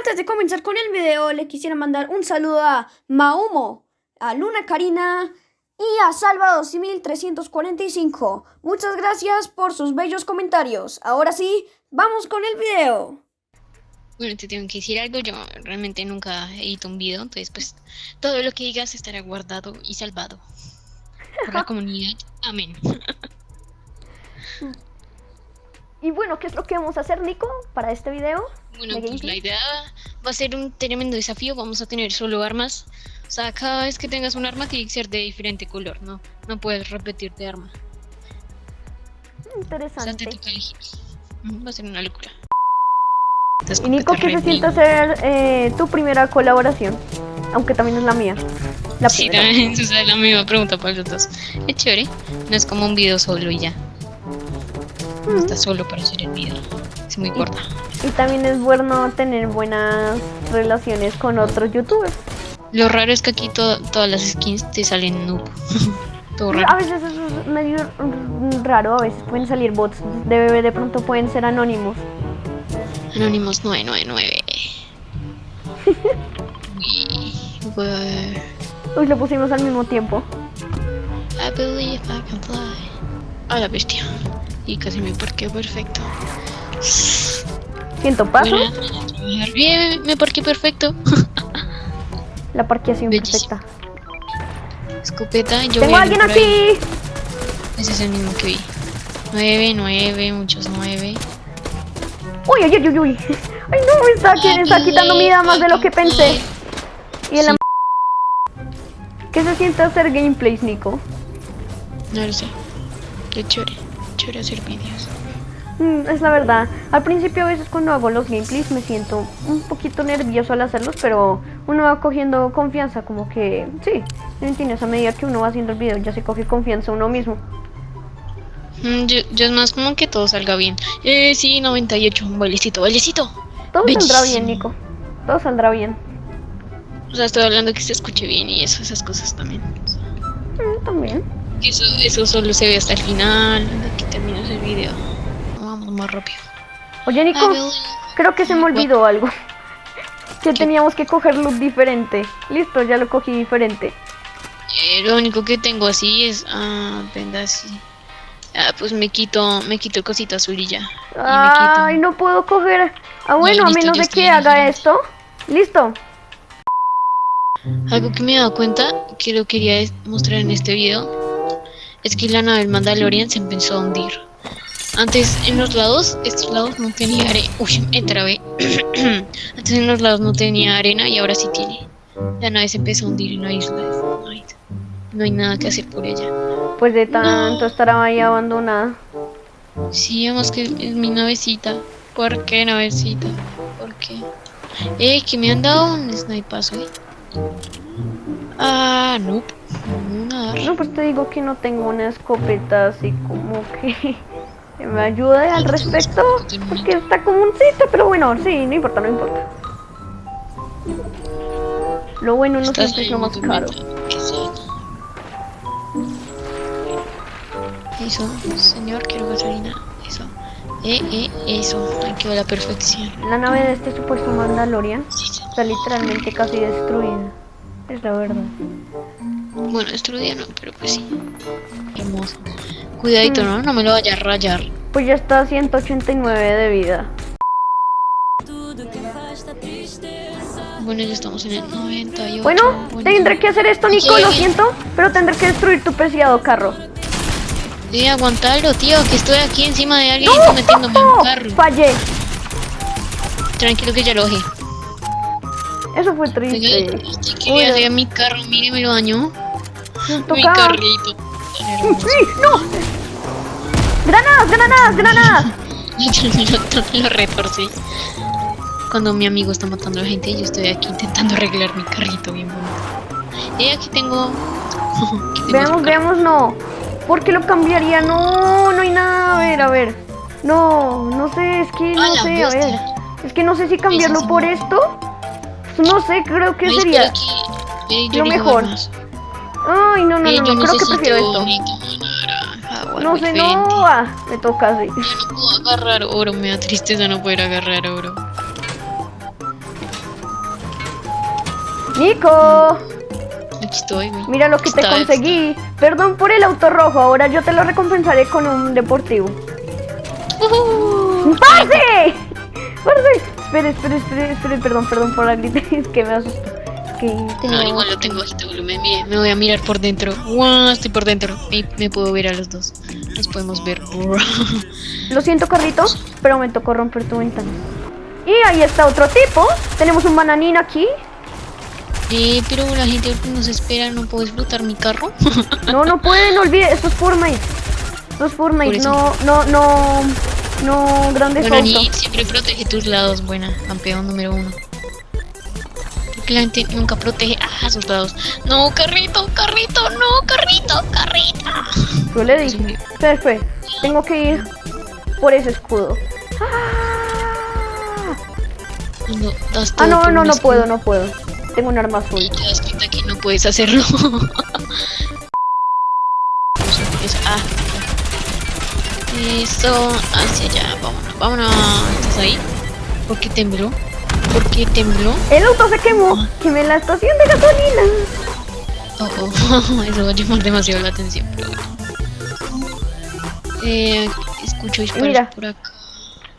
Antes de comenzar con el video, le quisiera mandar un saludo a Maumo, a Luna Karina y a Salva12345. Muchas gracias por sus bellos comentarios. Ahora sí, vamos con el video. Bueno, te tengo que decir algo, yo realmente nunca edito un video, entonces pues todo lo que digas estará guardado y salvado por la comunidad. Amén. Y bueno, ¿qué es lo que vamos a hacer, Nico, para este video? Bueno, pues la idea va a ser un tremendo desafío, vamos a tener solo armas. O sea, cada vez que tengas un arma tiene que ser de diferente color, ¿no? No puedes repetir de arma. Interesante. Va a ser una locura. Y Nico, ¿qué se siente hacer eh, tu primera colaboración? Aunque también es la mía. La sí, también es la misma pregunta para los dos. Es chévere, no es como un video solo y ya. No está solo para hacer el video. Es muy corta. Y también es bueno tener buenas relaciones con otros youtubers. Lo raro es que aquí todas las skins te salen noob. A veces es medio raro, a veces pueden salir bots. De bebé de pronto pueden ser anónimos. Anónimos 999. Uy, lo pusimos al mismo tiempo. I believe I can fly. A la bestia. Y casi me parqué perfecto. Siento paso. Bien, me parqué perfecto. La parqueación perfecta. Escopeta, yo ¡Tengo alguien aquí! Ese es el mismo que vi. 9, 9, muchos 9. Uy, uy, uy, uy. Ay, no, está, quien está quitando mi vida más de lo que pensé. Y el ¿Qué se siente hacer gameplays, Nico? No lo sé. Qué chévere. Chévere hacer vídeos. Mm, es la verdad. Al principio a veces cuando hago los gameplays me siento un poquito nervioso al hacerlos, pero uno va cogiendo confianza, como que sí, entiendes, a medida que uno va haciendo el video ya se coge confianza uno mismo. Mm, yo, es más como que todo salga bien. Eh, sí, 98, un bailecito, bailecito. Todo saldrá bien, Nico. Todo saldrá bien. O sea, estoy hablando que se escuche bien y eso, esas cosas también. Mm, también. Eso, eso solo se ve hasta el final, que terminas el video. Vamos más rápido. Oye, Nico, creo que se me olvidó algo. Que teníamos que coger look diferente. Listo, ya lo cogí diferente. Eh, lo único que tengo así es... Ah, venda así. Ah, pues me quito, me quito cosita azul y ya. Ay, no puedo coger. Ah, bueno, a menos de que haga esto. Listo. Algo que me he dado cuenta, que lo quería mostrar en este video, es que la nave del Mandalorian se empezó a hundir. Antes en los lados, estos lados no tenía arena. Uy, entrabé. Antes en los lados no tenía arena y ahora sí tiene. La nave se empezó a hundir en la isla de Fortnite. No hay nada que hacer por ella. Pues de tanto estará ahí abandonada. Sí, además que es mi navecita. ¿Por qué navecita? ¿Por qué? Eh, que me han dado un snipazo, eh. Ah, no. No, no, pues te digo que no tengo una escopeta así como que, me ayude al respecto. Porque está como un sitio, pero bueno, sí, no importa, no importa. Lo bueno no siempre es lo más caro. Eso, señor, quiero gasolina. Eso. Eh, eh, eso. Aquí va la perfección. La nave de este supuesto Mandalorian está literalmente casi destruida. Es la verdad. Bueno, destruida no, pero pues sí. Hermoso. Cuidadito, ¿no? No me lo vaya a rayar. Pues ya está a 189 de vida. Bueno, ya estamos en el 98. Bueno, tendré que hacer esto, Nico, lo siento, pero tendré que destruir tu preciado carro. Sí, aguantarlo, tío, que estoy aquí encima de alguien ¡No! metiéndome en un carro. Fallé. Tranquilo que ya lo bajé. Eso fue triste. Quería hacer mi carro, mire, me lo dañó. Mi carrito. ¡No! ¡Granadas, granadas, granadas! lo, retorcí. Cuando mi amigo está matando a la gente, yo estoy aquí intentando arreglar mi carrito bien bonito. Y aquí tengo... veamos, veamos, no. ¿Por qué lo cambiaría? No, no hay nada. A ver, a ver. No, no sé, es que no sé, a ver. Es que no sé si cambiarlo por esto. No sé, creo que sería lo mejor. Ay, no, no, no, creo que prefiero esto. No sé, no, ah, me toca así. Yo no puedo agarrar oro, me da tristeza no poder agarrar oro. Nico, Aquí estoy, güey. mira lo que te Está- conseguí. Perdón por el auto rojo, ahora yo te lo recompensaré con un deportivo. ¡Parce! ¡Parce! Espere, espere, espere, espere, perdón, perdón por la grita, es que me asustó. Es que Ah, igual lo tengo bajito volumen. Me, me voy a mirar por dentro. Guau, estoy por dentro. Y me puedo ver a los dos. Nos podemos ver. Lo siento, Carlito, pero me tocó romper tu ventana. Y ahí está otro tipo. Tenemos un bananín aquí. Eh, pero la gente nos espera. ¿No puedo explotar mi carro? No, no pueden, no olviden, esto es Fortnite. Esto es Fortnite, no, no, no, no, grande Bueno, ni siempre protege tus lados. Buena, campeón número uno. Porque la gente nunca protege a sus lados. No, carrito, carrito, no, carrito, carrito. Yo le dije. Espera, espera, tengo que ir por ese escudo. Ah, das Ah, no, no, no escudo puedo, no puedo. Tengo un arma azul. Y te das cuenta que no puedes hacerlo. Eso, hacia allá, vámonos, vámonos. ¿Estás ahí? ¿Por qué tembló? ¿Por qué tembló? El auto se quemó. Quemé la estación de gasolina. Oh, oh, eso va a llamar demasiado la atención, pero bueno. Eh, escucho disparos Mira. por acá.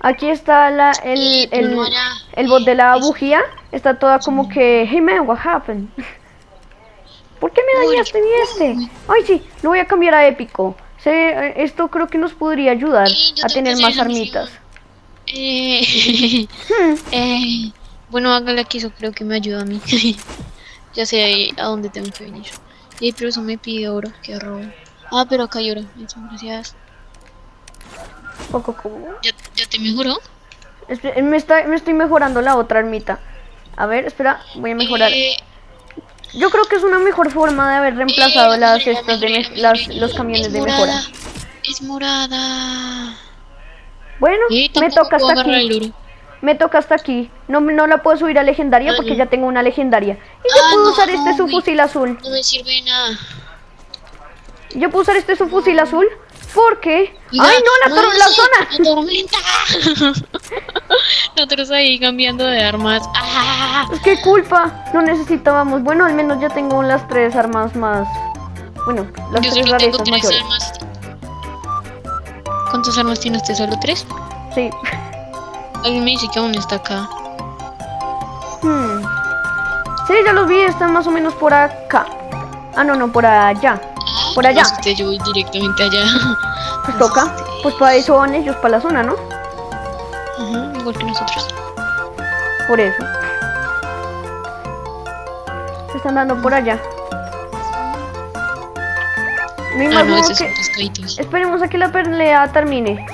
Aquí está la, el, el, no el bot de la bujía. Está toda como que, hey man, what happened? ¿Por qué me dañaste mi este? Ay, sí, lo voy a cambiar a épico. Se- eh, esto creo que nos podría ayudar Sí, a tener que más armitas. Eh, Hmm, eh, bueno, hágale aquí, eso creo que me ayuda a mí. ya sé ahí a dónde tengo que venir. Eh, pero eso me pide oro, que robo. Ah, pero acá hay oro. Muchas gracias. poco. ¿Ya, ya te mejoró? Espe- Me, está, me estoy mejorando la otra armita. A ver, espera, voy a mejorar. Eh, Yo creo que es una mejor forma de haber reemplazado eh, las estas de las, los camiones Es de morada, mejora. Es morada. Bueno, Eh, me toca hasta aquí. Me toca hasta aquí. No, no la puedo subir a legendaria Ah, porque no. ya tengo una legendaria. Y yo Ah, puedo no, usar este subfusil azul. No me sirve nada. Yo puedo usar este subfusil azul porque... ¡Ay, no! La, la zona! ¡La tormenta! Nosotros ahí cambiando de armas. ¡Ah! Es que culpa. No necesitábamos. Bueno, al menos ya tengo las tres armas más... Bueno, las Yo tres solo tengo tres mayores. armas. ¿Cuántas armas tiene usted? ¿Solo tres? Sí. Alguien me dice que aún está acá. Hmm. Sí, ya los vi. Están más o menos por acá. Ah, no, no, por allá. Por allá. No, usted, yo voy directamente allá. Pues toca. Pues para eso van ellos, para la zona, ¿no? Ujú, igual que nosotros. Por eso. Se están dando por allá. Hay Ah, no, esos que... Esperemos a que la pelea termine.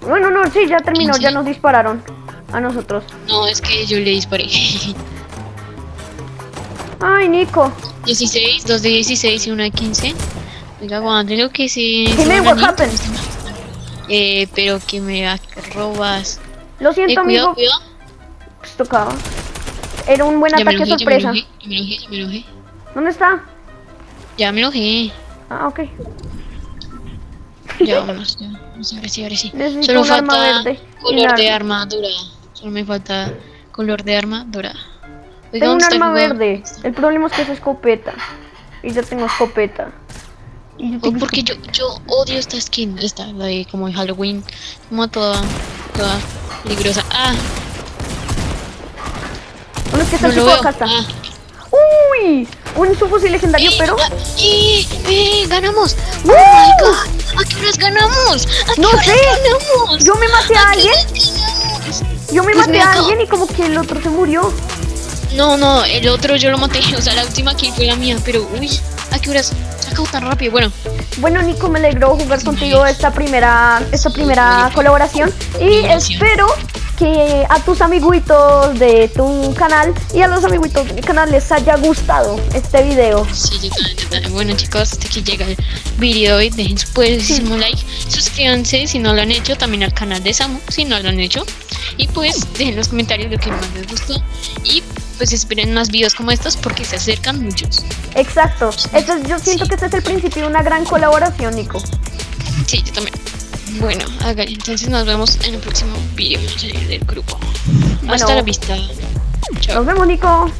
Bueno, no, sí, ya terminó, ¿Sí? ya nos dispararon. A nosotros. No, es que yo le disparé. Ay, Nico. 16, dos de 16 y una de 15. Oiga, aguante lo que sí. Man, what happened? Eh, pero que me robas. Lo Eh, siento, cuidado, amigo. cuidado. Pues tocaba. Era un buen Ya ataque enojé, ya me sorpresa. enojé, ya me enojé, ya me enojé. ¿Dónde está? Ya me enojé. Ah, ok. Ya vámonos, ya. Vamos a ver si, ahora sí. Necesito Solo arma falta verde y color de arma. arma dorada. Solo me falta color de arma dorada. Oiga, Tengo un ¿dónde está el arma verde. El problema es que es escopeta. Y yo tengo escopeta. Y yo Oh, porque yo, yo odio esta skin, esta, la de como de Halloween, como toda, toda peligrosa. Ah, ¿Dónde es que está no lo. Acá está. Ah. ¡Uy! Un subfusil legendario, Eh, pero... ¡Eh! ¡Eh! ¡Ganamos! ¡Oh my god! ¿A qué horas ganamos? ¿A qué No horas sé. ganamos? Yo me maté a ¿A qué alguien. Yo me Pues maté me a alguien y como que el otro se murió. No, no, el otro yo lo maté, o sea, la última kill fue la mía, pero uy, ¿a qué horas? Se acabó tan rápido, bueno. Bueno, Nico, me alegró jugar contigo esta primera, esta primera colaboración. Y espero que a tus amiguitos de tu canal y a los amiguitos de mi canal les haya gustado este video. Sí, yo también, yo también. Bueno chicos, hasta aquí llega el video de hoy. Dejen su poderosísimo like. Suscríbanse si no lo han hecho. También al canal de Samu si no lo han hecho. Y pues dejen en los comentarios lo que más les gustó. Y pues esperen más videos como estos porque se acercan muchos. Exacto. Yo siento que este es el principio de una gran colaboración, Nico. Sí, yo también. Bueno, háganle. Entonces nos vemos en el próximo video. Del grupo. Bueno. Hasta la vista. Chao. Nos vemos, Nico.